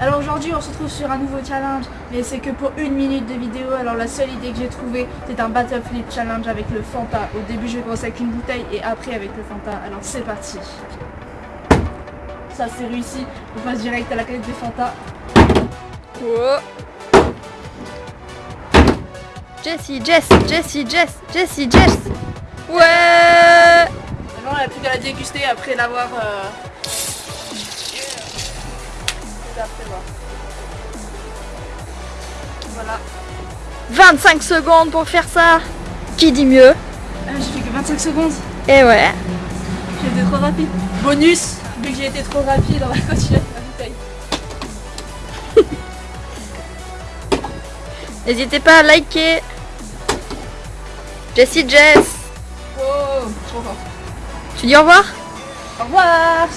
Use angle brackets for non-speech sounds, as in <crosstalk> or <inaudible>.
Alors aujourd'hui on se retrouve sur un nouveau challenge mais c'est que pour une minute de vidéo alors la seule idée que j'ai trouvée c'est un battle flip challenge avec le Fanta. Au début je vais commencer avec une bouteille et après avec le Fanta alors c'est parti. Ça c'est réussi, on passe direct à la canette de Fanta. Oh. Jessie, Jess, Jessie, Jess, Jessie, Jess. Ouais. Maintenant elle n'a plus qu'à la déguster après l'avoir... Euh... Voilà. 25 secondes pour faire ça. Qui dit mieux? Ah, J'ai fait que 25 secondes. Et ouais. J'ai été trop rapide. Bonus, vu que j'ai été trop rapide, on va continuer la bouteille. <laughs> N'hésitez pas à liker. Jessie Jess. Oh, trop fort. Tu dis au revoir? Au revoir